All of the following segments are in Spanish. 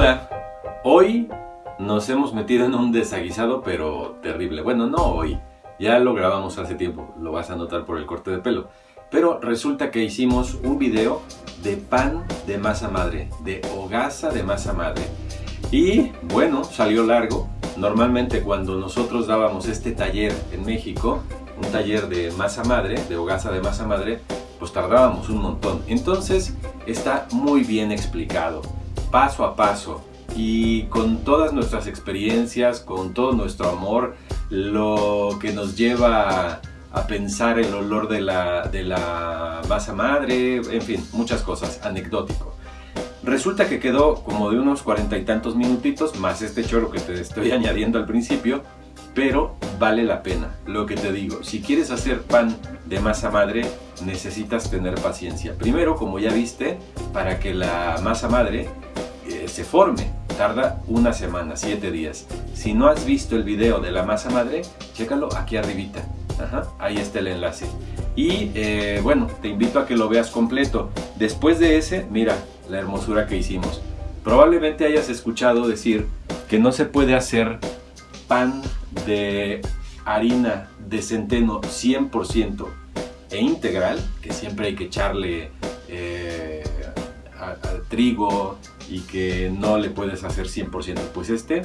Hola, hoy nos hemos metido en un desaguisado pero terrible. Bueno, no hoy, ya lo grabamos hace tiempo, lo vas a notar por el corte de pelo. Pero resulta que hicimos un video de pan de masa madre, de hogaza de masa madre. Y bueno, salió largo. Normalmente cuando nosotros dábamos este taller en México, un taller de masa madre, de hogaza de masa madre, pues tardábamos un montón. Entonces está muy bien explicado, paso a paso y con todas nuestras experiencias, con todo nuestro amor, lo que nos lleva a pensar el olor de la, de la masa madre, en fin, muchas cosas, anecdótico. Resulta que quedó como de unos cuarenta y tantos minutitos, más este choro que te estoy añadiendo al principio, pero vale la pena. Lo que te digo, si quieres hacer pan de masa madre, necesitas tener paciencia. Primero, como ya viste, para que la masa madre eh, se forme, tarda una semana, siete días. Si no has visto el video de la masa madre, chécalo aquí arribita. ahí está el enlace. Y eh, bueno, te invito a que lo veas completo. Después de ese, mira la hermosura que hicimos. Probablemente hayas escuchado decir que no se puede hacer pan de harina de centeno 100% e integral, que siempre hay que echarle eh, al trigo y que no le puedes hacer 100%. Pues este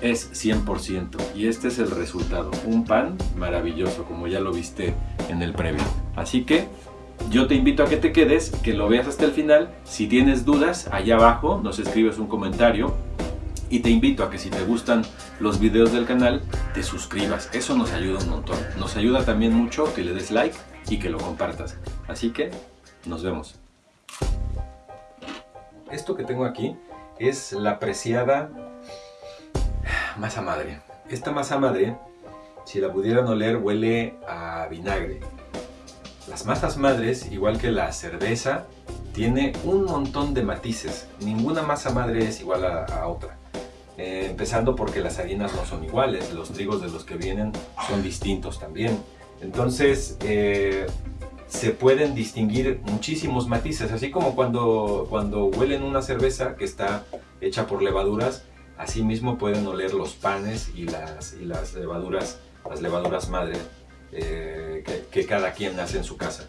es 100% y este es el resultado. Un pan maravilloso, como ya lo viste en el previo. Así que yo te invito a que te quedes, que lo veas hasta el final. Si tienes dudas, allá abajo nos escribes un comentario y te invito a que si te gustan los videos del canal, te suscribas. Eso nos ayuda un montón. Nos ayuda también mucho que le des like y que lo compartas. Así que nos vemos. Esto que tengo aquí es la preciada masa madre. Esta masa madre, si la pudieran oler, huele a vinagre. Las masas madres, igual que la cerveza, tiene un montón de matices. Ninguna masa madre es igual a, otra. Eh, empezando porque las harinas no son iguales, los trigos de los que vienen son distintos también. Entonces, eh, se pueden distinguir muchísimos matices, así como cuando, cuando huelen una cerveza que está hecha por levaduras, así mismo pueden oler los panes y las, y las levaduras, las levaduras madre eh, que, cada quien hace en su casa.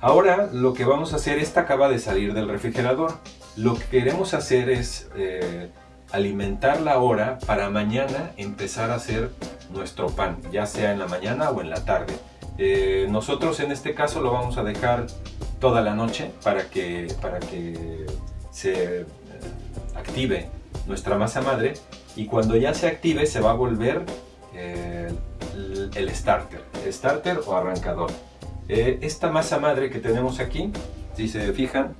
Ahora lo que vamos a hacer, esta acaba de salir del refrigerador, lo que queremos hacer es eh, alimentarla ahora para mañana empezar a hacer nuestro pan, ya sea en la mañana o en la tarde. Eh, nosotros en este caso lo vamos a dejar toda la noche para que, para que se eh, active nuestra masa madre y cuando ya se active se va a volver eh, el, starter, starter o arrancador. esta masa madre que tenemos aquí, si se fijan,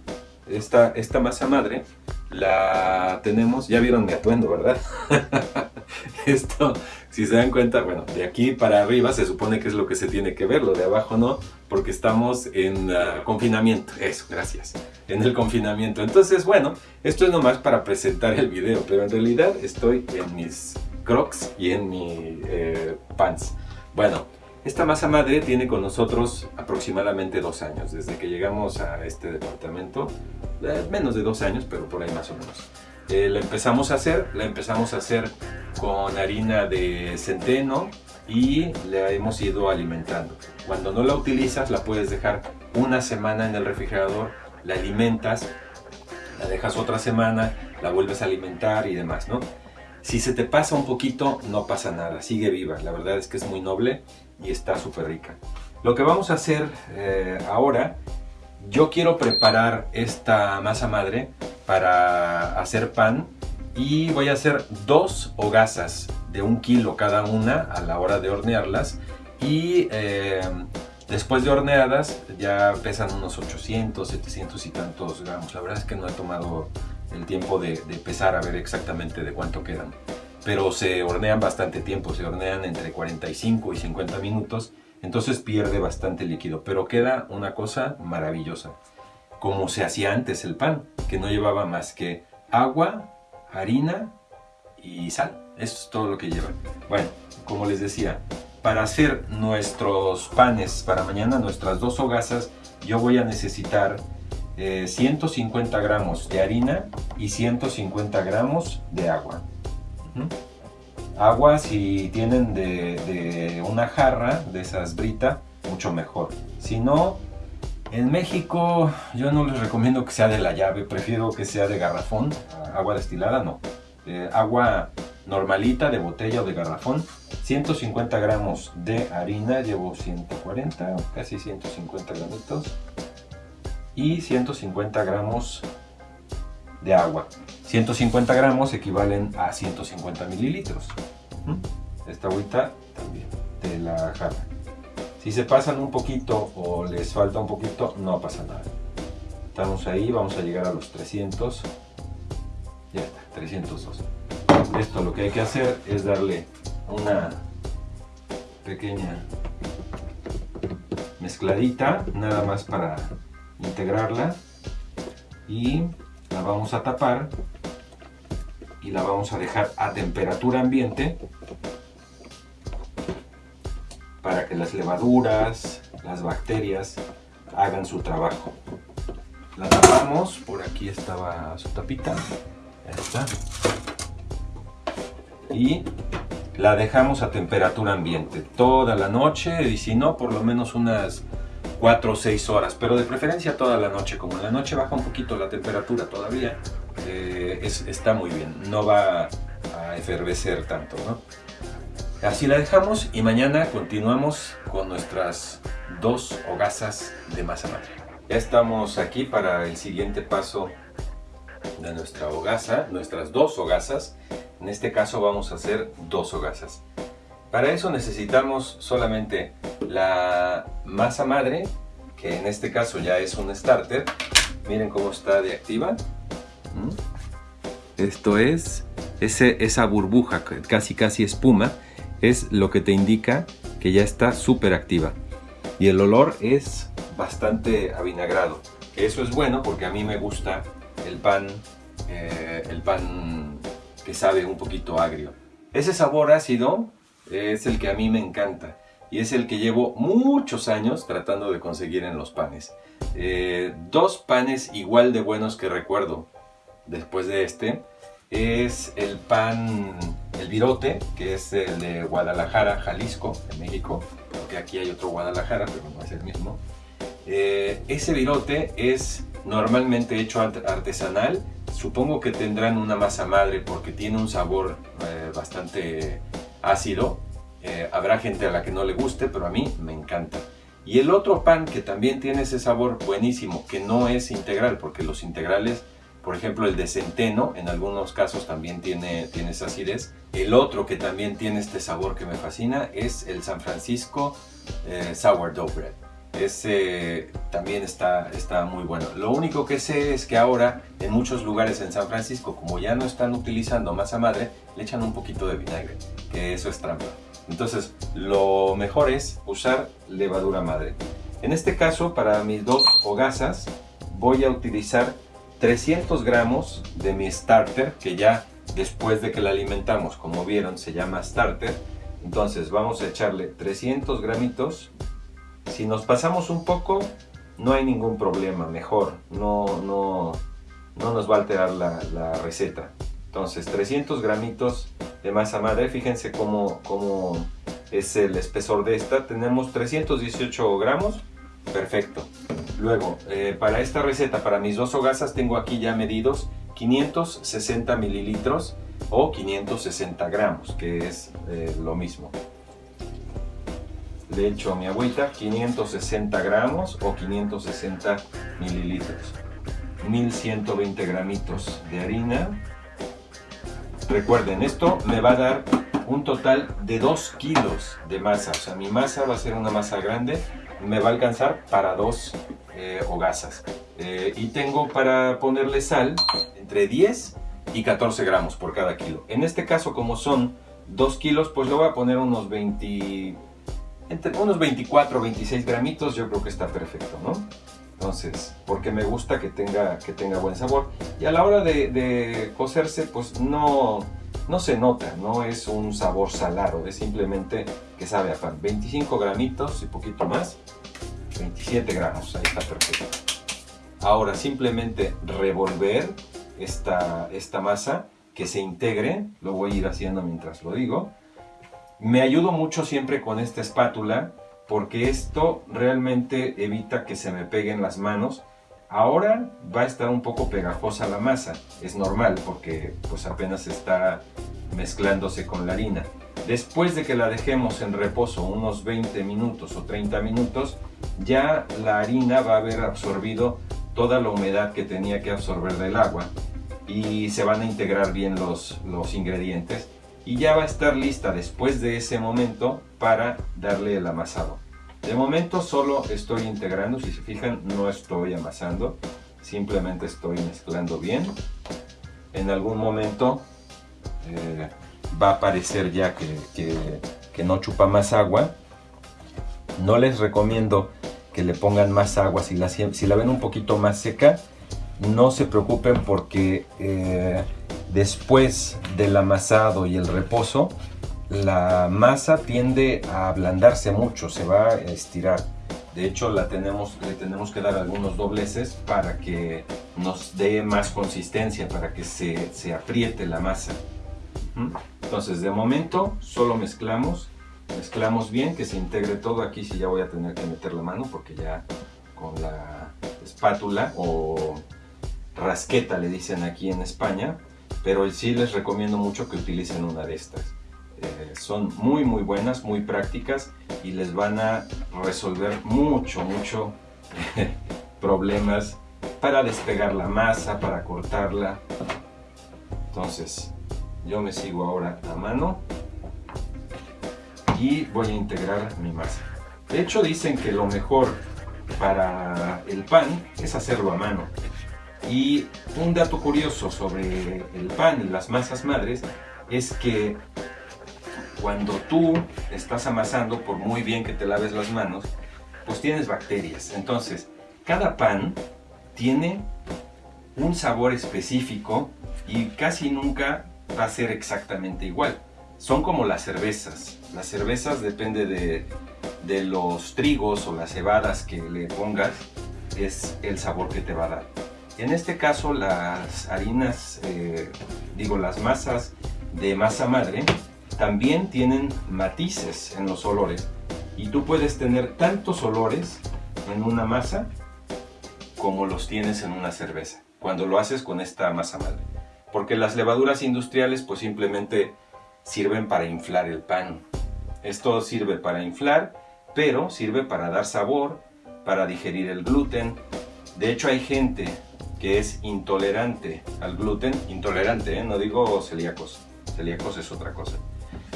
esta, esta masa madre la tenemos, ya vieron mi atuendo, ¿verdad? Esto, si se dan cuenta, bueno, de aquí para arriba se supone que es lo que se tiene que ver, lo de abajo no, porque estamos en uh, confinamiento, eso, gracias, en el confinamiento. Entonces, bueno, esto es nomás para presentar el video, pero en realidad estoy en mis crocs y en mi eh, pants. Bueno, esta masa madre tiene con nosotros aproximadamente dos años, desde que llegamos a este departamento, eh, menos de dos años, pero por ahí más o menos. Eh, la empezamos a hacer, la empezamos a hacer con harina de centeno y la hemos ido alimentando. Cuando no la utilizas la puedes dejar una semana en el refrigerador, la alimentas, la dejas otra semana, la vuelves a alimentar y demás, ¿no? Si se te pasa un poquito, no pasa nada, sigue viva. La verdad es que es muy noble y está súper rica. Lo que vamos a hacer eh, ahora, yo quiero preparar esta masa madre para hacer pan y voy a hacer dos hogazas de un kilo cada una a la hora de hornearlas y eh, después de horneadas ya pesan unos 800, 700 y tantos gramos. La verdad es que no he tomado el tiempo de, pesar a ver exactamente de cuánto quedan. Pero se hornean bastante tiempo, se hornean entre 45 y 50 minutos, entonces pierde bastante líquido, pero queda una cosa maravillosa. Como se hacía antes el pan, que no llevaba más que agua, harina y sal. Eso es todo lo que lleva. Bueno, como les decía, para hacer nuestros panes para mañana, nuestras dos hogazas, yo voy a necesitar 150 gramos de harina y 150 gramos de agua. Agua si tienen de, una jarra de esas brita, mucho mejor. Si no, en México yo no les recomiendo que sea de la llave, prefiero que sea de garrafón, agua destilada no. agua normalita de botella o de garrafón, 150 gramos de harina, llevo 140, casi 150 gramitos, y 150 gramos de agua. 150 gramos equivalen a 150 mililitros. Esta agüita también de la jarra. Si se pasan un poquito o les falta un poquito, no pasa nada. Estamos ahí, vamos a llegar a los 300. Ya está, 302. Esto lo que hay que hacer es darle una pequeña mezcladita, nada más para integrarla. Y la vamos a tapar y la vamos a dejar a temperatura ambiente para que las levaduras, las bacterias hagan su trabajo. La tapamos, por aquí estaba su tapita, está. Y la dejamos a temperatura ambiente toda la noche y si no, por lo menos unas 4 o 6 horas, pero de preferencia toda la noche. Como en la noche baja un poquito la temperatura todavía, eh, está muy bien, no va a efervecer tanto, ¿no? Así la dejamos y mañana continuamos con nuestras dos hogazas de masa madre. Ya estamos aquí para el siguiente paso de nuestra hogaza, nuestras dos hogazas. En este caso vamos a hacer dos hogazas. Para eso necesitamos solamente la masa madre, que en este caso ya es un starter. Miren cómo está de activa. ¿Mm? Esto es ese, esa burbuja, casi casi espuma, es lo que te indica que ya está súper activa. Y el olor es bastante avinagrado. Eso es bueno porque a mí me gusta el pan, eh, el pan que sabe un poquito agrio. Ese sabor ácido es el que a mí me encanta y es el que llevo muchos años tratando de conseguir en los panes. Eh, dos panes igual de buenos que recuerdo después de este es el pan, el virote, que es el de Guadalajara, Jalisco, en México, porque aquí hay otro Guadalajara, pero no es el mismo. Eh, ese virote es normalmente hecho artesanal, supongo que tendrán una masa madre porque tiene un sabor eh, bastante ácido. Eh, habrá gente a la que no le guste, pero a mí me encanta. Y el otro pan que también tiene ese sabor buenísimo, que no es integral, porque los integrales, por ejemplo el de centeno, en algunos casos también tiene, tiene esa acidez. El otro que también tiene este sabor que me fascina es el San Francisco eh, Sourdough Bread. Ese también está, está muy bueno. Lo único que sé es que ahora en muchos lugares en San Francisco, como ya no están utilizando masa madre, le echan un poquito de vinagre, que eso es trampa. Entonces, lo mejor es usar levadura madre. En este caso, para mis dos hogazas, voy a utilizar 300 gramos de mi starter, que ya después de que la alimentamos, como vieron, se llama starter. Entonces, vamos a echarle 300 gramitos si nos pasamos un poco, no hay ningún problema, mejor, no, no, no nos va a alterar la, receta. Entonces, 300 gramitos de masa madre, fíjense cómo, cómo es el espesor de esta. Tenemos 318 gramos, perfecto. Luego, eh, para esta receta, para mis dos hogazas, tengo aquí ya medidos 560 mililitros o 560 gramos, que es eh, lo mismo le echo a mi agüita 560 gramos o 560 mililitros. 1120 gramitos de harina. Recuerden esto me va a dar un total de 2 kilos de masa. O sea mi masa va a ser una masa grande me va a alcanzar para dos eh, hogazas. Eh, y tengo para ponerle sal entre 10 y 14 gramos por cada kilo. En este caso como son 2 kilos pues le voy a poner unos 20 entre unos 24 o 26 gramitos yo creo que está perfecto, ¿no? Entonces, porque me gusta que tenga, que tenga buen sabor. Y a la hora de, cocerse, pues no, no se nota, no es un sabor salado, es simplemente que sabe a pan. 25 gramitos y poquito más, 27 gramos, ahí está perfecto. ahora simplemente revolver esta, esta masa que se integre, lo voy a ir haciendo mientras lo digo. Me ayudo mucho siempre con esta espátula porque esto realmente evita que se me peguen las manos. Ahora va a estar un poco pegajosa la masa, es normal porque pues apenas está mezclándose con la harina. Después de que la dejemos en reposo unos 20 minutos o 30 minutos, ya la harina va a haber absorbido toda la humedad que tenía que absorber del agua y se van a integrar bien los, los ingredientes y ya va a estar lista después de ese momento para darle el amasado. De momento solo estoy integrando, si se fijan no estoy amasando, simplemente estoy mezclando bien. En algún momento eh, va a aparecer ya que, que, no chupa más agua. No les recomiendo que le pongan más agua. Si la, si la ven un poquito más seca, no se preocupen porque eh, después del amasado y el reposo, la masa tiende a ablandarse mucho, se va a estirar. De hecho, la tenemos, le tenemos que dar algunos dobleces para que nos dé más consistencia, para que se, se apriete la masa. Entonces, de momento, solo mezclamos. Mezclamos bien, que se integre todo. Aquí sí ya voy a tener que meter la mano porque ya con la espátula o rasqueta le dicen aquí en España, pero sí les recomiendo mucho que utilicen una de estas. Eh, son muy muy buenas, muy prácticas y les van a resolver mucho, mucho problemas para despegar la masa, para cortarla. Entonces, yo me sigo ahora a mano y voy a integrar mi masa. De hecho, dicen que lo mejor para el pan es hacerlo a mano. Y un dato curioso sobre el pan y las masas madres es que cuando tú estás amasando, por muy bien que te laves las manos, pues tienes bacterias. Entonces, cada pan tiene un sabor específico y casi nunca va a ser exactamente igual. Son como las cervezas. Las cervezas depende de, los trigos o las cebadas que le pongas, es el sabor que te va a dar. En este caso las harinas, eh, digo las masas de masa madre, también tienen matices en los olores. Y tú puedes tener tantos olores en una masa como los tienes en una cerveza, cuando lo haces con esta masa madre. Porque las levaduras industriales pues simplemente sirven para inflar el pan. Esto sirve para inflar, pero sirve para dar sabor, para digerir el gluten. De hecho hay gente que es intolerante al gluten, intolerante, ¿eh? no digo celíacos, celíacos es otra cosa,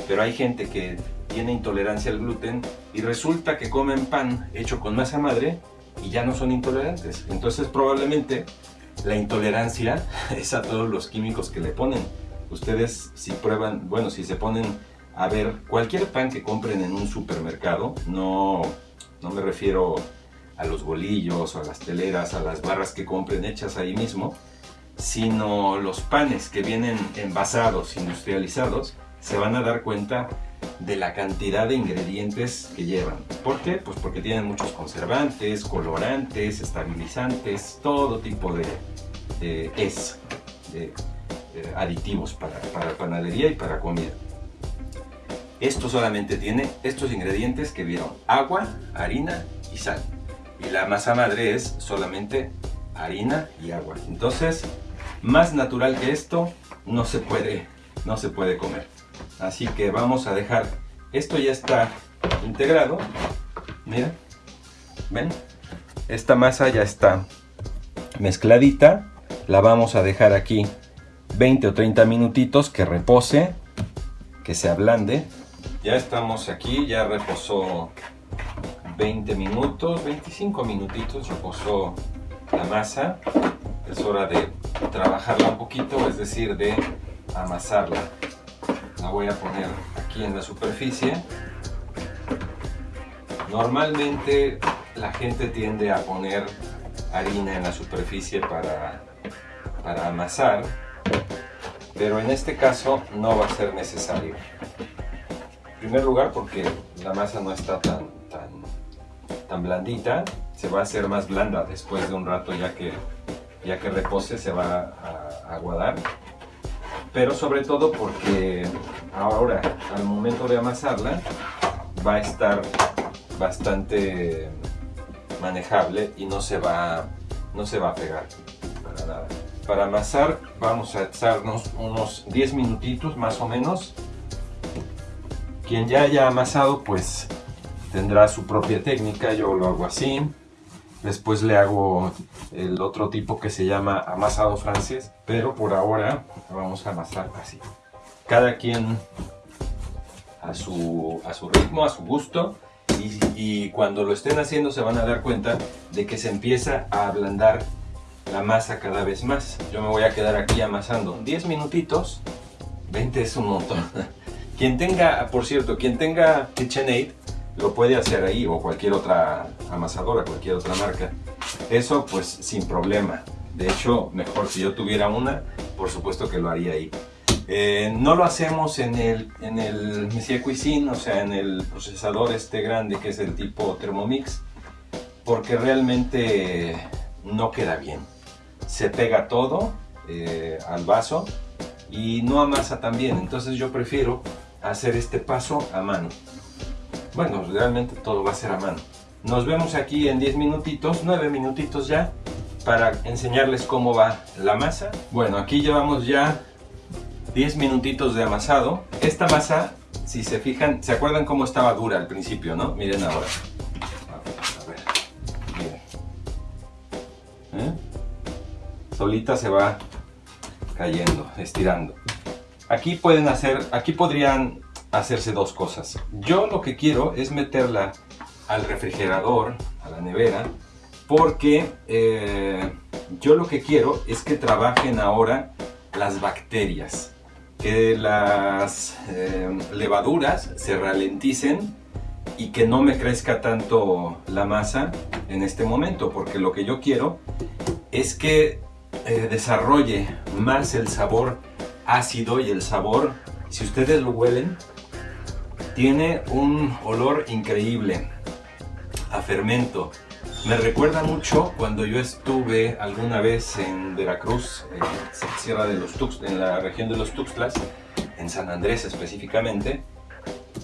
pero hay gente que tiene intolerancia al gluten y resulta que comen pan hecho con masa madre y ya no son intolerantes. Entonces probablemente la intolerancia es a todos los químicos que le ponen. Ustedes si prueban, bueno, si se ponen a ver cualquier pan que compren en un supermercado, no, no me refiero a los bolillos, a las teleras, a las barras que compren hechas ahí mismo, sino los panes que vienen envasados, industrializados, se van a dar cuenta de la cantidad de ingredientes que llevan. ¿Por qué? Pues porque tienen muchos conservantes, colorantes, estabilizantes, todo tipo de, es, de, aditivos para, para panadería y para comida. Esto solamente tiene estos ingredientes que vieron, agua, harina y sal y la masa madre es solamente harina y agua. Entonces, más natural que esto no se puede, no se puede comer. Así que vamos a dejar, esto ya está integrado. Mira, ¿ven? Esta masa ya está mezcladita. La vamos a dejar aquí 20 o 30 minutitos que repose, que se ablande. Ya estamos aquí, ya reposó 20 minutos, 25 minutitos reposó la masa. Es hora de trabajarla un poquito, es decir, de amasarla. La voy a poner aquí en la superficie. Normalmente la gente tiende a poner harina en la superficie para, para amasar, pero en este caso no va a ser necesario. En primer lugar porque la masa no está tan, tan tan blandita, se va a hacer más blanda después de un rato ya que, ya que repose se va a, aguadar. Pero sobre todo porque ahora al momento de amasarla va a estar bastante manejable y no se va, no se va a pegar para nada. Para amasar vamos a echarnos unos 10 minutitos más o menos. Quien ya haya amasado pues tendrá su propia técnica, yo lo hago así. Después le hago el otro tipo que se llama amasado francés, pero por ahora vamos a amasar así. Cada quien a su, a su ritmo, a su gusto. Y, y, cuando lo estén haciendo se van a dar cuenta de que se empieza a ablandar la masa cada vez más. Yo me voy a quedar aquí amasando 10 minutitos. 20 es un montón. Quien tenga, por cierto, quien tenga KitchenAid lo puede hacer ahí o cualquier otra amasadora, cualquier otra marca. Eso pues sin problema. De hecho, mejor si yo tuviera una, por supuesto que lo haría ahí. Eh, no lo hacemos en el, en el Messier Cuisine, o sea, en el procesador este grande que es el tipo Thermomix, porque realmente no queda bien. Se pega todo eh, al vaso y no amasa tan bien, entonces yo prefiero hacer este paso a mano. Bueno, realmente todo va a ser a mano. Nos vemos aquí en 10 minutitos, 9 minutitos ya, para enseñarles cómo va la masa. Bueno, aquí llevamos ya 10 minutitos de amasado. Esta masa, si se fijan, ¿se acuerdan cómo estaba dura al principio, no? Miren ahora. A ver, miren. ¿Eh? Solita se va cayendo, estirando. Aquí pueden hacer, aquí podrían hacerse dos cosas. Yo lo que quiero es meterla al refrigerador, a la nevera, porque eh, yo lo que quiero es que trabajen ahora las bacterias, que las eh, levaduras se ralenticen y que no me crezca tanto la masa en este momento, porque lo que yo quiero es que eh, desarrolle más el sabor ácido y el sabor, si ustedes lo huelen, tiene un olor increíble a fermento. Me recuerda mucho cuando yo estuve alguna vez en Veracruz, en Sierra de los Tux, en la región de los Tuxtlas, en San Andrés específicamente,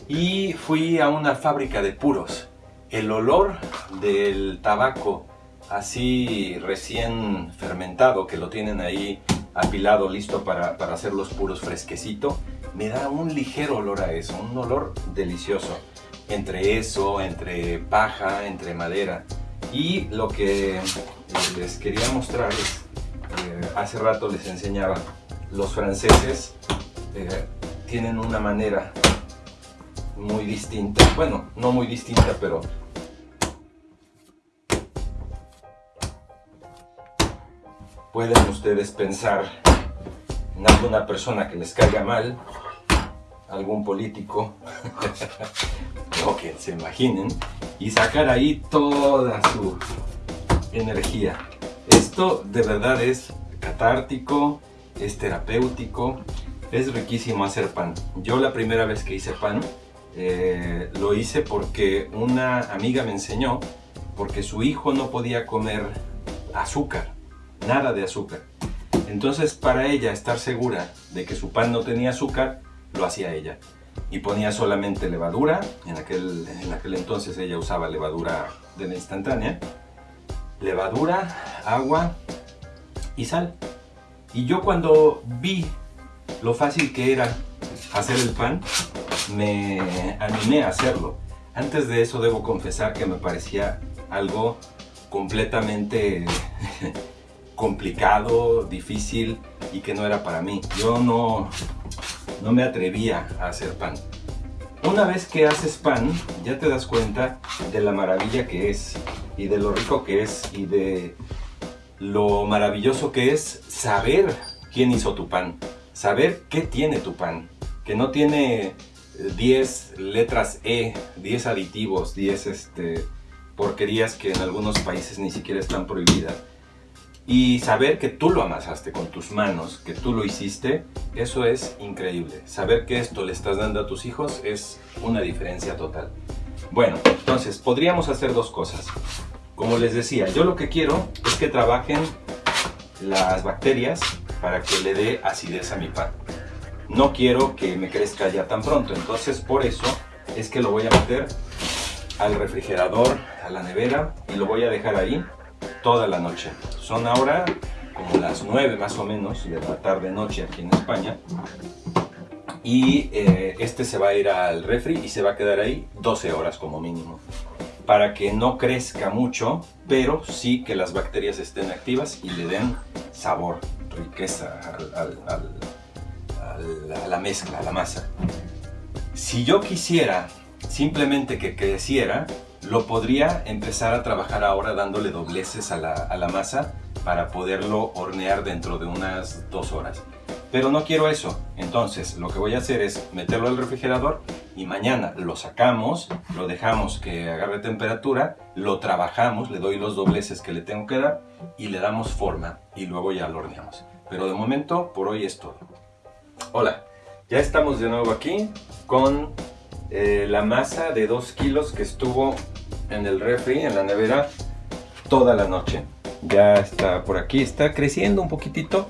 y fui a una fábrica de puros. El olor del tabaco así recién fermentado, que lo tienen ahí apilado, listo para, para hacer los puros fresquecito, me da un ligero olor a eso, un olor delicioso. Entre eso, entre paja, entre madera. Y lo que les quería mostrar es, eh, hace rato les enseñaba, los franceses eh, tienen una manera muy distinta, bueno, no muy distinta, pero pueden ustedes pensar en alguna persona que les caiga mal, algún político, o que se imaginen, y sacar ahí toda su energía. Esto de verdad es catártico, es terapéutico, es riquísimo hacer pan. Yo la primera vez que hice pan, eh, lo hice porque una amiga me enseñó, porque su hijo no podía comer azúcar, nada de azúcar. Entonces, para ella estar segura de que su pan no tenía azúcar, lo hacía ella. Y ponía solamente levadura, en aquel, en aquel entonces ella usaba levadura de la instantánea, levadura, agua y sal. Y yo cuando vi lo fácil que era hacer el pan, me animé a hacerlo. Antes de eso debo confesar que me parecía algo completamente complicado, difícil y que no era para mí. Yo no, no me atrevía a hacer pan. Una vez que haces pan, ya te das cuenta de la maravilla que es y de lo rico que es y de lo maravilloso que es saber quién hizo tu pan, saber qué tiene tu pan, que no tiene 10 eh, letras E, 10 aditivos, 10 este, porquerías que en algunos países ni siquiera están prohibidas y saber que tú lo amasaste con tus manos, que tú lo hiciste, eso es increíble. Saber que esto le estás dando a tus hijos es una diferencia total. Bueno, entonces podríamos hacer dos cosas. Como les decía, yo lo que quiero es que trabajen las bacterias para que le dé acidez a mi pan. No quiero que me crezca ya tan pronto, entonces por eso es que lo voy a meter al refrigerador, a la nevera y lo voy a dejar ahí toda la noche. Son ahora como las 9 más o menos de la tarde noche aquí en España. Y eh, este se va a ir al refri y se va a quedar ahí 12 horas como mínimo. Para que no crezca mucho pero sí que las bacterias estén activas y le den sabor, riqueza a la mezcla, a la masa. Si yo quisiera simplemente que creciera lo podría empezar a trabajar ahora dándole dobleces a la, a la masa para poderlo hornear dentro de unas dos horas pero no quiero eso. Entonces lo que voy a hacer es meterlo al refrigerador y mañana lo sacamos, lo dejamos que agarre temperatura, lo trabajamos, le doy los dobleces que le tengo que dar y le damos forma y luego ya lo horneamos. Pero de momento por hoy es todo. Hola, ya estamos de nuevo aquí con eh, la masa de 2 kilos que estuvo en el refri, en la nevera, toda la noche. Ya está por aquí, está creciendo un poquitito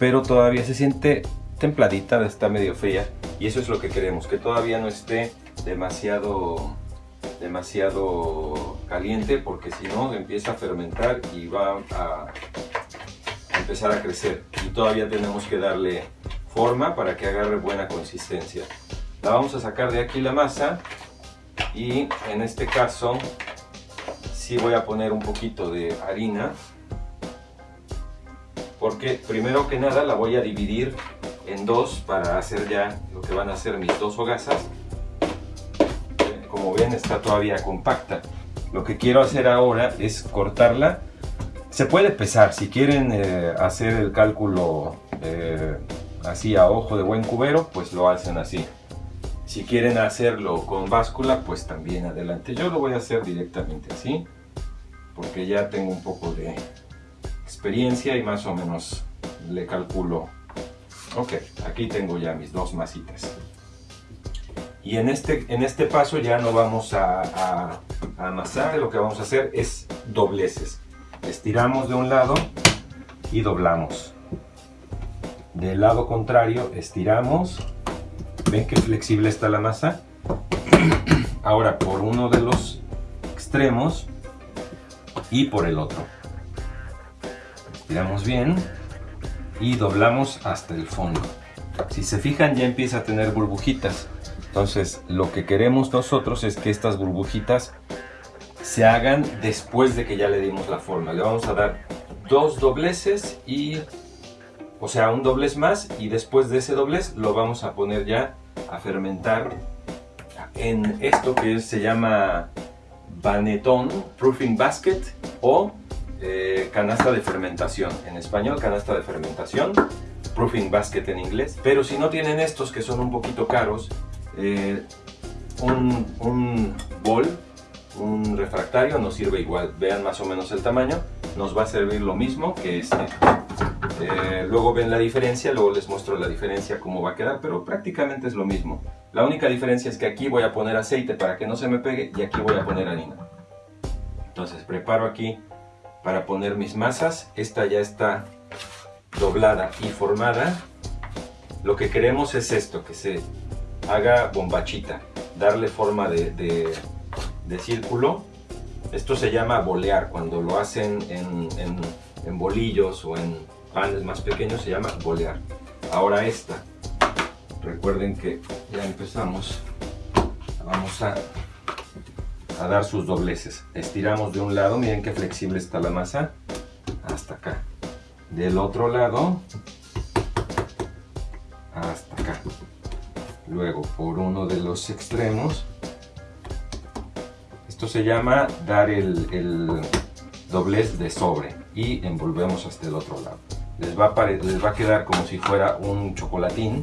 pero todavía se siente templadita, está medio fría y eso es lo que queremos, que todavía no esté demasiado demasiado caliente porque si no empieza a fermentar y va a empezar a crecer y todavía tenemos que darle forma para que agarre buena consistencia la vamos a sacar de aquí la masa y en este caso sí voy a poner un poquito de harina porque primero que nada la voy a dividir en dos para hacer ya lo que van a ser mis dos hogazas. Como ven está todavía compacta. Lo que quiero hacer ahora es cortarla. Se puede pesar, si quieren eh, hacer el cálculo eh, así a ojo de buen cubero, pues lo hacen así. Si quieren hacerlo con báscula, pues también adelante. Yo lo voy a hacer directamente así, porque ya tengo un poco de, experiencia y más o menos le calculo. Ok, aquí tengo ya mis dos masitas. Y en este, en este paso ya no vamos a, a, amasar, lo que vamos a hacer es dobleces. Estiramos de un lado y doblamos. Del lado contrario estiramos. ¿Ven qué flexible está la masa? Ahora por uno de los extremos y por el otro estiramos bien y doblamos hasta el fondo. Si se fijan ya empieza a tener burbujitas. Entonces lo que queremos nosotros es que estas burbujitas se hagan después de que ya le dimos la forma. Le vamos a dar dos dobleces y, o sea, un doblez más y después de ese doblez lo vamos a poner ya a fermentar en esto que se llama Banetón Proofing Basket o eh, canasta de fermentación. En español, canasta de fermentación. Proofing basket en inglés. Pero si no tienen estos que son un poquito caros, eh, un, un bol, un refractario nos sirve igual. Vean más o menos el tamaño. Nos va a servir lo mismo que este. Eh, luego ven la diferencia, luego les muestro la diferencia cómo va a quedar, pero prácticamente es lo mismo. La única diferencia es que aquí voy a poner aceite para que no se me pegue y aquí voy a poner harina. Entonces preparo aquí para poner mis masas. Esta ya está doblada y formada. Lo que queremos es esto, que se haga bombachita, darle forma de, de, círculo. Esto se llama bolear, cuando lo hacen en, en, bolillos o en panes más pequeños se llama bolear. Ahora esta, recuerden que ya empezamos, vamos a a dar sus dobleces. Estiramos de un lado, miren qué flexible está la masa, hasta acá. Del otro lado, hasta acá. Luego por uno de los extremos, esto se llama dar el, doblez de sobre y envolvemos hasta el otro lado. Les va a, les va a quedar como si fuera un chocolatín,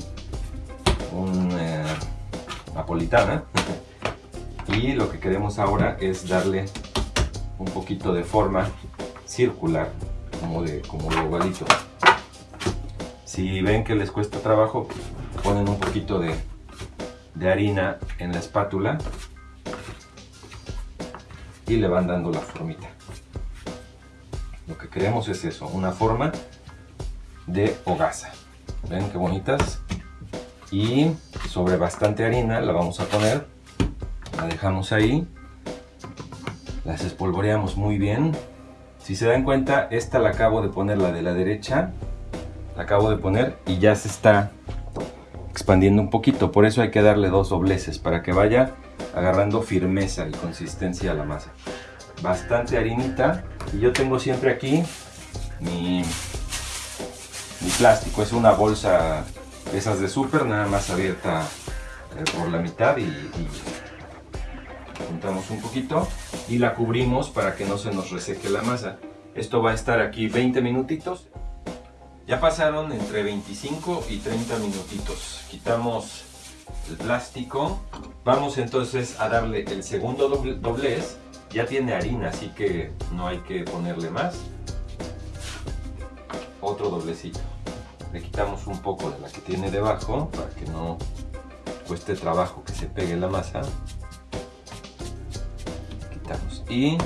un eh, napolitana. y lo que queremos ahora es darle un poquito de forma circular como de como de ovalito si ven que les cuesta trabajo ponen un poquito de, de harina en la espátula y le van dando la formita Lo que queremos es eso, una forma de hogaza. Ven qué bonitas. Y sobre bastante harina la vamos a poner. La dejamos ahí. Las espolvoreamos muy bien. Si se dan cuenta, esta la acabo de poner, la de la derecha. La acabo de poner y ya se está expandiendo un poquito. Por eso hay que darle dos dobleces para que vaya agarrando firmeza y consistencia a la masa. Bastante harinita. Y yo tengo siempre aquí mi, mi plástico. Es una bolsa de esas de súper, nada más abierta eh, por la mitad y, y juntamos un poquito y la cubrimos para que no se nos reseque la masa. Esto va a estar aquí 20 minutitos. Ya pasaron entre 25 y 30 minutitos. Quitamos el plástico. Vamos entonces a darle el segundo doblez. Ya tiene harina, así que no hay que ponerle más. Otro doblecito. Le quitamos un poco de la que tiene debajo para que no cueste trabajo que se pegue la masa. Quitamos. Y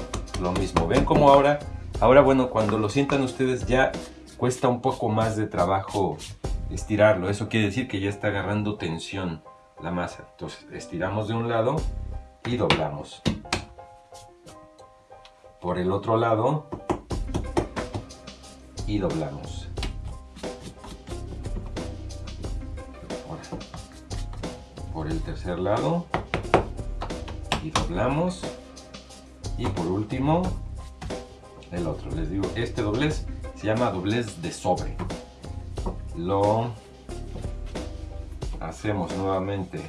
lo mismo. ¿Ven cómo ahora? Ahora, bueno, cuando lo sientan ustedes ya cuesta un poco más de trabajo estirarlo. Eso quiere decir que ya está agarrando tensión la masa. Entonces estiramos de un lado y doblamos. Por el otro lado y doblamos. por el tercer lado y doblamos. Y por último el otro. Les digo, este doblez se llama doblez de sobre. Lo hacemos nuevamente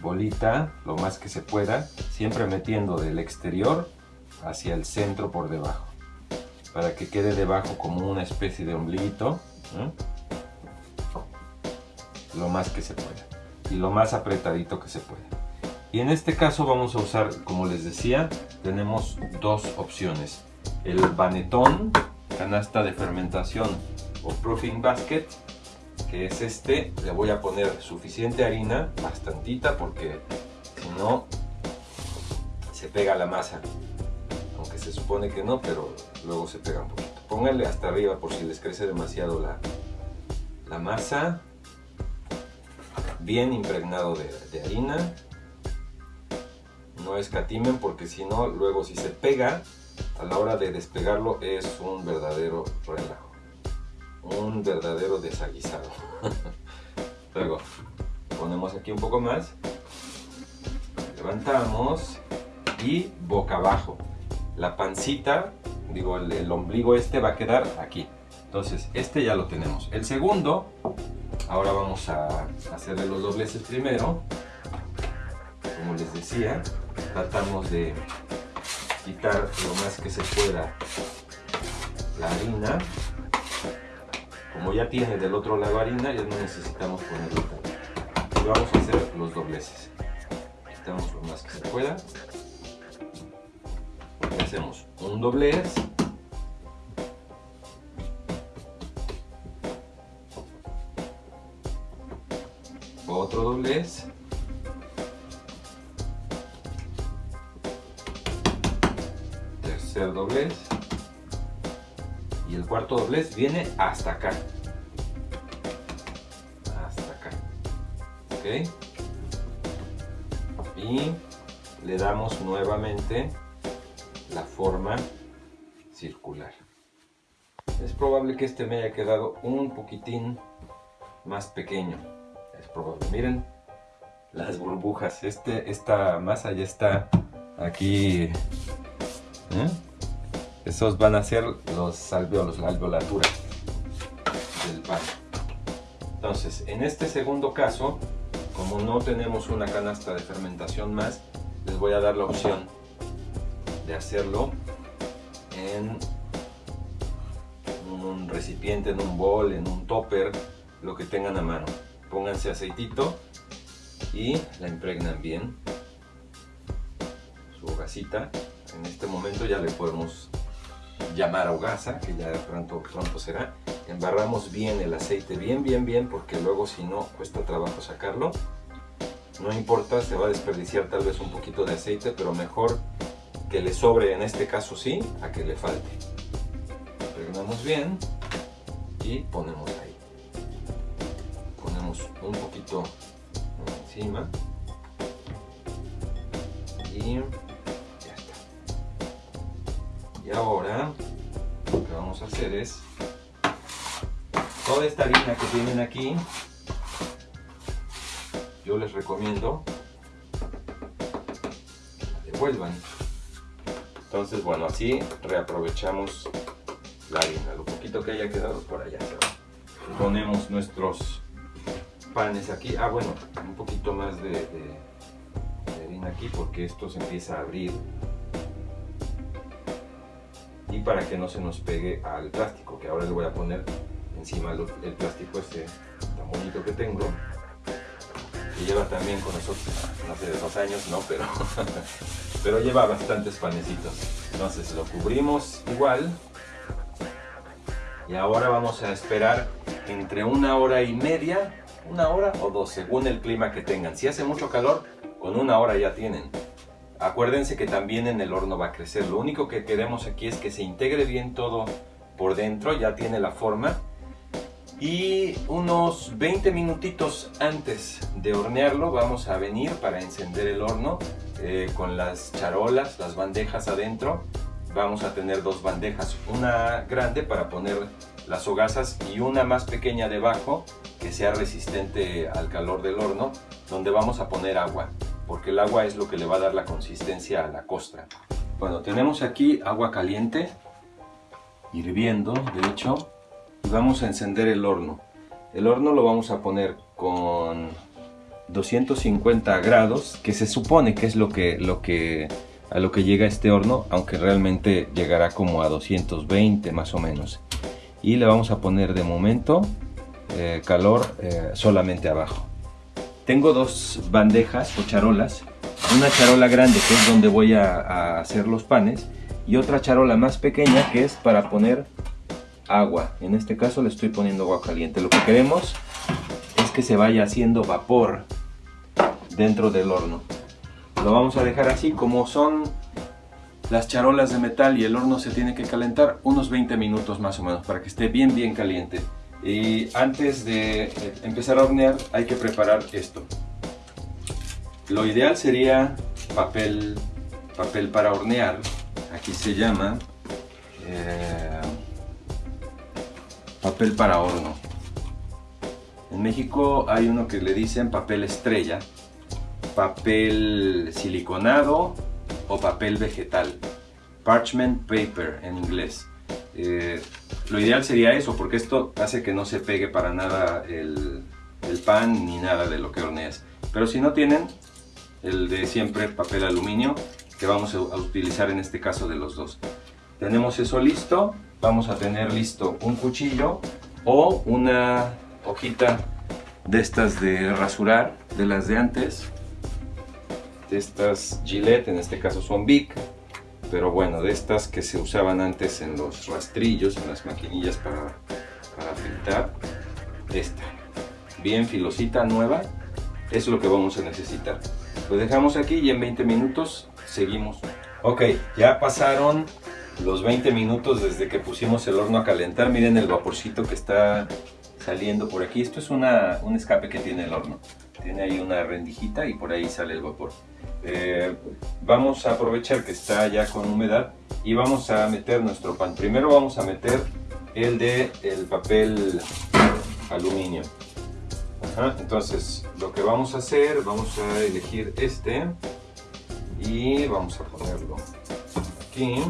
bolita lo más que se pueda, siempre metiendo del exterior hacia el centro por debajo, para que quede debajo como una especie de ombliguito, lo más que se pueda, y lo más apretadito que se pueda. Y en este caso vamos a usar, como les decía, tenemos dos opciones. El banetón canasta de fermentación o proofing basket que es este le voy a poner suficiente harina bastantita porque si no se pega la masa se supone que no pero luego se pega un poquito pónganle hasta arriba por si les crece demasiado la, la masa bien impregnado de, de harina no escatimen porque si no luego si se pega a la hora de despegarlo es un verdadero relajo. Un verdadero desaguisado. Luego ponemos aquí un poco más. Levantamos y boca abajo. La pancita, digo el, ombligo este va a quedar aquí. Entonces este ya lo tenemos. El segundo, ahora vamos a hacerle los dobleces primero. Como les decía, tratamos de quitar lo más que se pueda la harina. Como ya tiene del otro lado harina, ya no necesitamos ponerlo Y vamos a hacer los dobleces. Quitamos lo más que se pueda. Hacemos un doblez. Otro doblez. doblez y el cuarto doblez viene hasta acá hasta acá ok y le damos nuevamente forma circular es probable que este me haya quedado un poquitín más pequeño es probable miren las burbujas este esta masa ya está aquí ¿eh? Esos van a ser los alveolos, la alveolatura del pan. Entonces, en este segundo caso, como no tenemos una canasta de fermentación más, les voy a dar la opción hacerlo en un recipiente, en un bol, en un topper, lo que tengan a mano. Pónganse aceitito y la impregnan bien. Su hogacita. En este momento ya le podemos llamar hogaza, que ya pronto, pronto será. Embarramos bien el aceite, bien, bien, bien, porque luego si no cuesta trabajo sacarlo. No importa, se va a desperdiciar tal vez un poquito de aceite, pero mejor que le sobre, en este caso sí, a que le falte. pasamos bien y ponemos ahí. Ponemos un poquito encima y ya está. Y ahora lo que vamos a hacer es toda esta harina que tienen aquí yo les recomiendo que la devuelvan entonces bueno así reaprovechamos la harina lo poquito que haya quedado por allá ponemos nuestros panes aquí. Ah bueno un poquito más de, harina aquí porque esto se empieza a abrir. Y para que no se nos pegue al plástico que ahora le voy a poner encima el plástico este tan bonito que tengo lleva también con nosotros no sé dos años no pero pero lleva bastantes panecitos. Entonces lo cubrimos igual. Y ahora vamos a esperar entre una hora y media una hora o dos según el clima que tengan. Si hace mucho calor con una hora ya tienen. Acuérdense que también en el horno va a crecer. Lo único que queremos aquí es que se integre bien todo por dentro, ya tiene la forma. Y unos 20 minutitos antes de hornearlo vamos a venir para encender el horno eh, con las charolas, las bandejas adentro. Vamos a tener dos bandejas, una grande para poner las hogazas y una más pequeña debajo que sea resistente al calor del horno donde vamos a poner agua porque el agua es lo que le va a dar la consistencia a la costra. Bueno, tenemos aquí agua caliente, hirviendo de hecho, vamos a encender el horno. El horno lo vamos a poner con 250 grados, que se supone que es lo que, lo que, a lo que llega este horno, aunque realmente llegará como a 220 más o menos. Y le vamos a poner de momento eh, calor eh, solamente abajo. Tengo dos bandejas o charolas, una charola grande que es donde voy a, hacer los panes y otra charola más pequeña que es para poner agua. En este caso le estoy poniendo agua caliente. Lo que queremos es que se vaya haciendo vapor dentro del horno. Lo vamos a dejar así como son las charolas de metal y el horno se tiene que calentar unos 20 minutos más o menos para que esté bien bien caliente. Y antes de empezar a hornear hay que preparar esto. Lo ideal sería papel, papel para hornear. Aquí se llama eh, papel para horno. En México hay uno que le dicen papel estrella, papel siliconado o papel vegetal. Parchment paper en inglés. Eh, lo ideal sería eso, porque esto hace que no se pegue para nada el, pan ni nada de lo que horneas. Pero si no tienen, el de siempre papel aluminio, que vamos a utilizar en este caso de los dos. Tenemos eso listo, vamos a tener listo un cuchillo o una hojita de estas de rasurar, de las de antes, de estas Gillette, en este caso son Bic, pero bueno, de estas que se usaban antes en los rastrillos, en las maquinillas para, para fritar, esta, bien filosita, nueva, es lo que vamos a necesitar. Lo dejamos aquí y en 20 minutos seguimos. Ok, ya pasaron los 20 minutos desde que pusimos el horno a calentar. Miren el vaporcito que está saliendo por aquí. Esto es una, un escape que tiene el horno. Tiene ahí una rendijita y por ahí sale el vapor. Eh, vamos a aprovechar que está ya con humedad y vamos a meter nuestro pan. Primero vamos a meter el de el papel aluminio. entonces lo que vamos a hacer, vamos a elegir este y vamos a ponerlo aquí.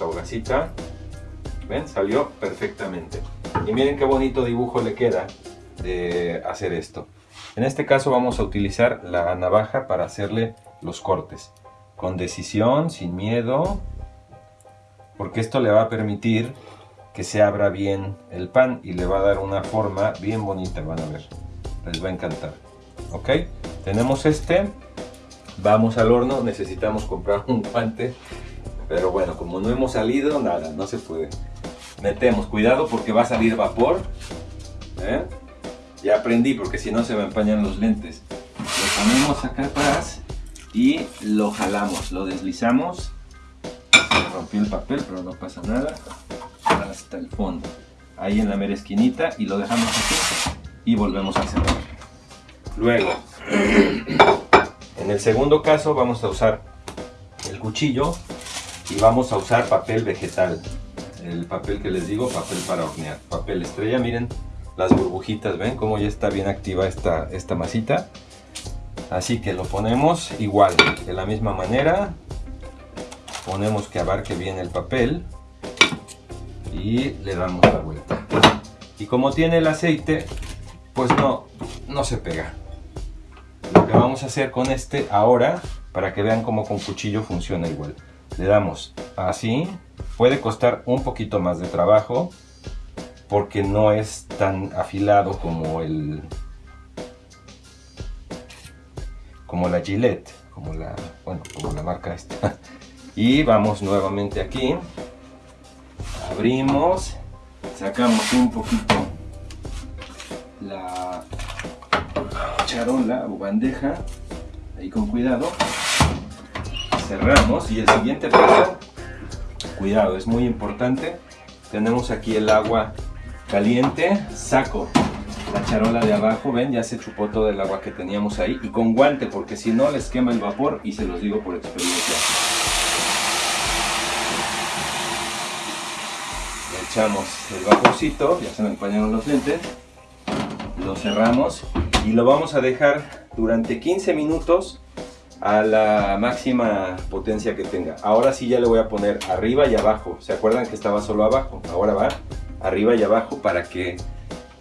Esta hogacita. ¿Ven? Salió perfectamente. Y miren qué bonito dibujo le queda de hacer esto. En este caso vamos a utilizar la navaja para hacerle los cortes. Con decisión, sin miedo, porque esto le va a permitir que se abra bien el pan y le va a dar una forma bien bonita, van a ver. Les va a encantar. ¿Ok? Tenemos este. Vamos al horno, necesitamos comprar un guante. Pero bueno, como no hemos salido, nada, no se puede. Metemos, cuidado porque va a salir vapor. ¿eh? Ya aprendí porque si no se me empañan los lentes. Lo ponemos acá atrás y lo jalamos, lo deslizamos. Se rompí el papel, pero no pasa nada. Hasta el fondo. Ahí en la mera esquinita y lo dejamos así y volvemos a cerrar. Luego, en el segundo caso vamos a usar el cuchillo y vamos a usar papel vegetal. El papel que les digo, papel para hornear. Papel estrella, miren las burbujitas, ¿ven cómo ya está bien activa esta, esta masita? Así que lo ponemos igual, de la misma manera. Ponemos que abarque bien el papel y le damos la vuelta. Y como tiene el aceite, pues no, no se pega. Lo que vamos a hacer con este ahora, para que vean cómo con cuchillo funciona igual. Le damos. Así, puede costar un poquito más de trabajo, porque no es tan afilado como el como la Gillette, como la, bueno, como la marca esta. Y vamos nuevamente aquí, abrimos, sacamos un poquito la charola o bandeja, ahí con cuidado, cerramos y el siguiente paso, cuidado, es muy importante, tenemos aquí el agua caliente, saco la charola de abajo, ven, ya se chupó todo el agua que teníamos ahí y con guante porque si no les quema el vapor y se los digo por experiencia. Le echamos el vaporcito, ya se me empañaron los lentes, lo cerramos y lo vamos a dejar durante 15 minutos a la máxima potencia que tenga. Ahora sí ya le voy a poner arriba y abajo. ¿Se acuerdan que estaba solo abajo? Ahora va arriba y abajo para que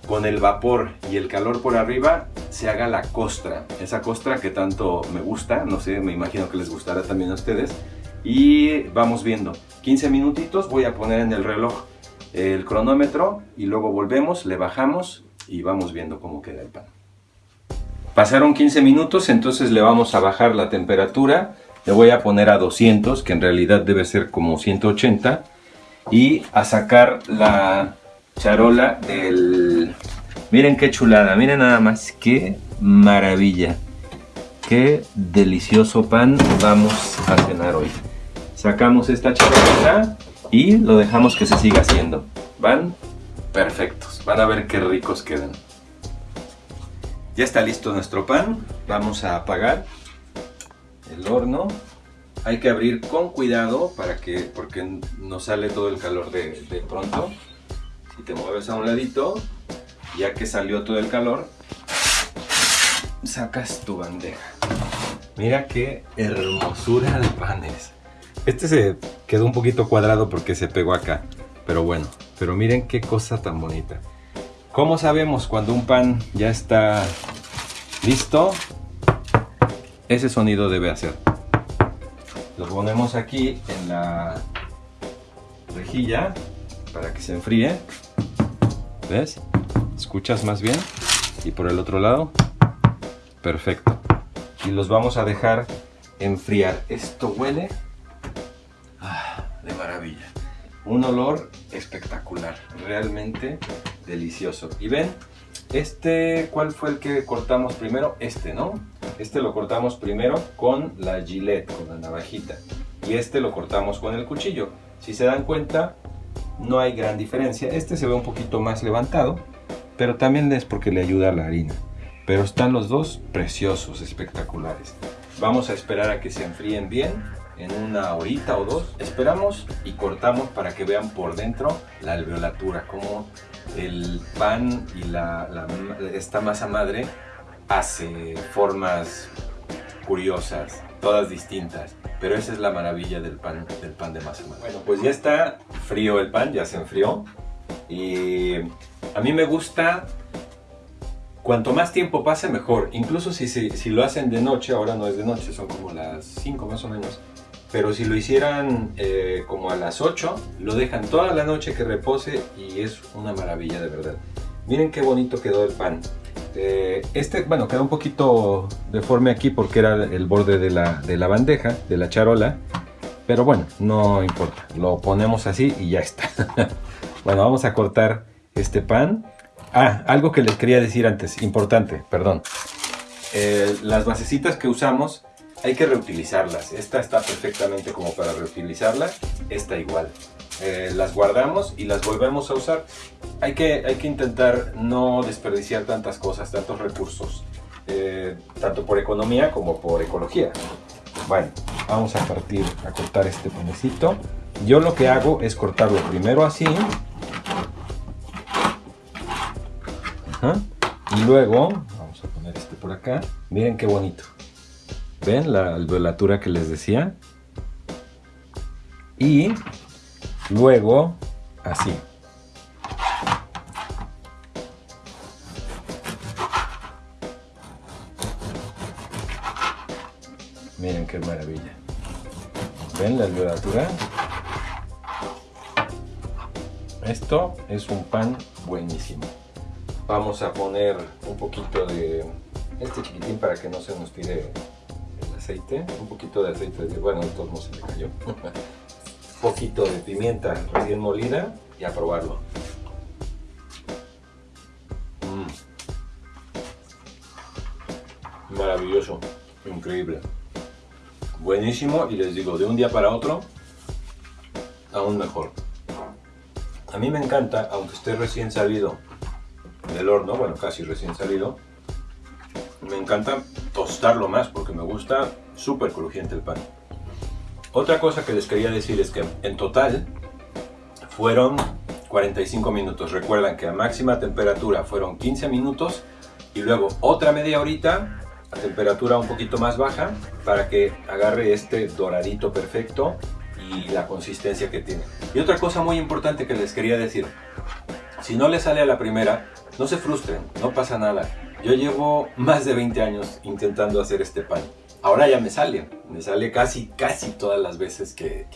con el vapor y el calor por arriba se haga la costra. Esa costra que tanto me gusta, no sé, me imagino que les gustará también a ustedes. Y vamos viendo. 15 minutitos, voy a poner en el reloj el cronómetro y luego volvemos, le bajamos y vamos viendo cómo queda el pan. Pasaron 15 minutos, entonces le vamos a bajar la temperatura. Le voy a poner a 200, que en realidad debe ser como 180. Y a sacar la, charola del... Miren qué chulada, miren nada más, qué maravilla. Qué delicioso pan vamos a cenar hoy. Sacamos esta charola y lo dejamos que se siga haciendo. Van perfectos, van a ver qué ricos quedan. Ya está listo nuestro pan, vamos a apagar el horno. Hay que abrir con cuidado para que, porque no sale todo el calor de, pronto y te mueves a un ladito, ya que salió todo el calor, sacas tu bandeja. Mira qué hermosura de panes. Este se quedó un poquito cuadrado porque se pegó acá, pero bueno, pero miren qué cosa tan bonita. ¿Cómo sabemos cuando un pan ya está listo? Ese sonido debe hacer. Lo ponemos aquí en la rejilla para que se enfríe. ¿Ves? ¿Escuchas más bien? Y por el otro lado, perfecto. Y los vamos a dejar enfriar. Esto huele ah, de maravilla. Un olor espectacular, realmente delicioso. Y ven, este, ¿cuál fue el que cortamos primero? Este, ¿no? Este lo cortamos primero con la gilet, con la navajita. Y este lo cortamos con el cuchillo. Si se dan cuenta, no hay gran diferencia. Este se ve un poquito más levantado, pero también es porque le ayuda a la harina. Pero están los dos preciosos, espectaculares. Vamos a esperar a que se enfríen bien en una horita o dos. Esperamos y cortamos para que vean por dentro la alveolatura, como el pan y la, esta masa madre hace formas curiosas, todas distintas. Pero esa es la maravilla del pan, del pan de masa madre. Bueno, pues ya está frío el pan, ya se enfrió. Y a mí me gusta, cuanto más tiempo pase mejor. Incluso si, si, lo hacen de noche, ahora no es de noche, son como las 5 más o menos. Pero si lo hicieran eh, como a las 8, lo dejan toda la noche que repose y es una maravilla de verdad. Miren qué bonito quedó el pan. Eh, este, bueno, quedó un poquito deforme aquí porque era el borde de la, de la bandeja, de la charola. Pero bueno, no importa. Lo ponemos así y ya está. bueno, vamos a cortar este pan. Ah, algo que les quería decir antes, importante, perdón. Eh, las basecitas que usamos hay que reutilizarlas. Esta está perfectamente como para reutilizarla, esta igual. Eh, las guardamos y las volvemos a usar. Hay que, hay que intentar no desperdiciar tantas cosas, tantos recursos, eh, tanto por economía como por ecología. Bueno, vamos a partir, a cortar este panecito. Yo lo que hago es cortarlo primero así. Y luego, vamos a poner este por acá. Miren qué bonito. ¿Ven la alveolatura que les decía? Y luego, así. Miren qué maravilla. ¿Ven la alveolatura? Esto es un pan buenísimo. Vamos a poner un poquito de este chiquitín para que no se nos tire aceite, un poquito de aceite, de, bueno, de todos se me cayó. un poquito de pimienta recién molida y a probarlo. Mm. Maravilloso, increíble. Buenísimo y les digo, de un día para otro, aún mejor. A mí me encanta, aunque esté recién salido del horno, bueno, casi recién salido, me encanta tostarlo más porque me gusta súper crujiente el pan. Otra cosa que les quería decir es que en total fueron 45 minutos. Recuerdan que a máxima temperatura fueron 15 minutos y luego otra media horita a temperatura un poquito más baja para que agarre este doradito perfecto y la consistencia que tiene. Y otra cosa muy importante que les quería decir, si no le sale a la primera, no se frustren, no pasa nada. Yo llevo más de 20 años intentando hacer este pan. Ahora ya me sale, me sale casi, casi todas las veces que,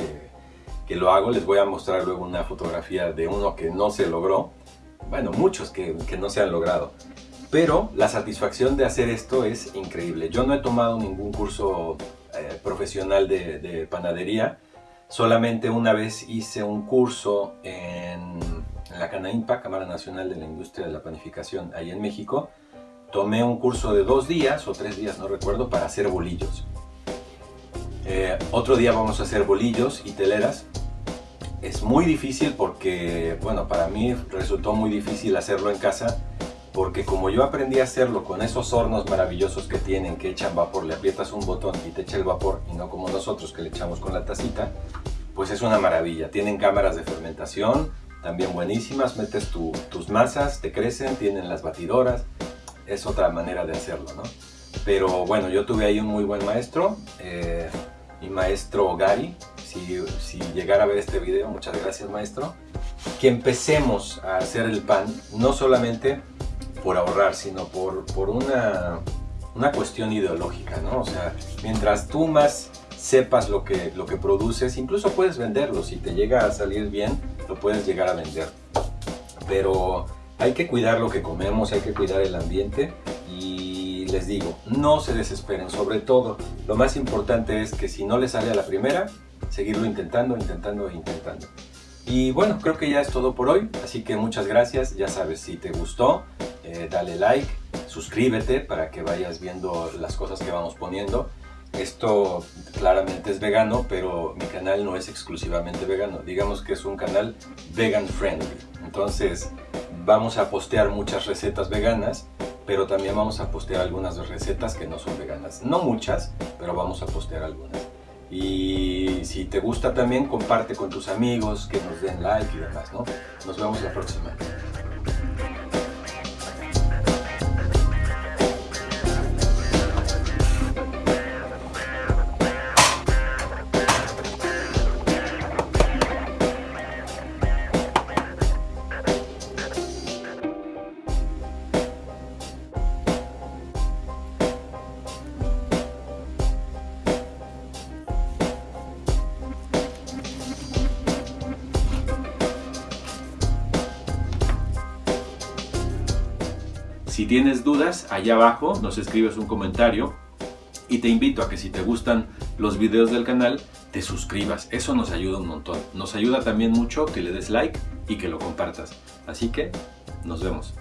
que, lo hago. Les voy a mostrar luego una fotografía de uno que no se logró. Bueno, muchos que, que no se han logrado. Pero la satisfacción de hacer esto es increíble. Yo no he tomado ningún curso eh, profesional de, de panadería. Solamente una vez hice un curso en, en la CANAIMPA, Cámara Nacional de la Industria de la Panificación, ahí en México tomé un curso de dos días o tres días, no recuerdo, para hacer bolillos. Eh, otro día vamos a hacer bolillos y teleras. Es muy difícil porque, bueno, para mí resultó muy difícil hacerlo en casa porque como yo aprendí a hacerlo con esos hornos maravillosos que tienen, que echan vapor, le aprietas un botón y te echa el vapor y no como nosotros que le echamos con la tacita, pues es una maravilla. Tienen cámaras de fermentación, también buenísimas, metes tus masas, te crecen, tienen las batidoras, es otra manera de hacerlo, ¿no? Pero bueno, yo tuve ahí un muy buen maestro, eh, mi maestro Gary, si, si llegara a ver este video, muchas gracias maestro, que empecemos a hacer el pan, no solamente por ahorrar, sino por, por una, una cuestión ideológica, ¿no? O sea, mientras tú más sepas lo que, lo que produces, incluso puedes venderlo, si te llega a salir bien, lo puedes llegar a vender. Pero hay que cuidar lo que comemos, hay que cuidar el ambiente y les digo, no se desesperen, sobre todo lo más importante es que si no les sale a la primera, seguirlo intentando, intentando e intentando. Y bueno, creo que ya es todo por hoy, así que muchas gracias, ya sabes, si te gustó, eh, dale like, suscríbete para que vayas viendo las cosas que vamos poniendo. Esto claramente es vegano, pero mi canal no es exclusivamente vegano. Digamos que es un canal vegan friendly. Entonces, vamos a postear muchas recetas veganas, pero también vamos a postear algunas recetas que no son veganas. No muchas, pero vamos a postear algunas. Y si te gusta también, comparte con tus amigos, que nos den like y demás, ¿no? Nos vemos la próxima. Tienes dudas, allá abajo nos escribes un comentario y te invito a que si te gustan los videos del canal, te suscribas. Eso nos ayuda un montón. Nos ayuda también mucho que le des like y que lo compartas. Así que nos vemos.